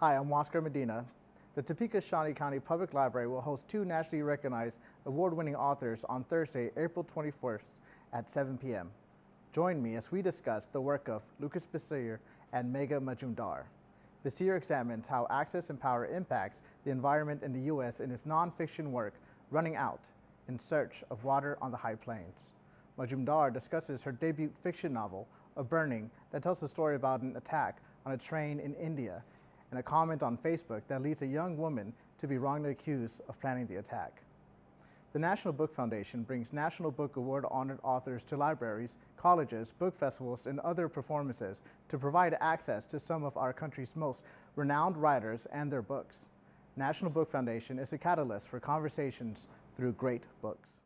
Hi, I'm Oscar Medina. The Topeka Shawnee County Public Library will host two nationally recognized award-winning authors on Thursday, April 21st at 7 p.m. Join me as we discuss the work of Lucas Bessire and Megha Majumdar. Bessire examines how access and power impacts the environment in the U.S. in his nonfiction work, Running Out, In Search of Water on the High Plains. Majumdar discusses her debut fiction novel, A Burning, that tells the story about an attack on a train in India and a comment on Facebook that leads a young woman to be wrongly accused of planning the attack. The National Book Foundation brings National Book Award honored authors to libraries, colleges, book festivals, and other performances to provide access to some of our country's most renowned writers and their books. National Book Foundation is a catalyst for conversations through great books.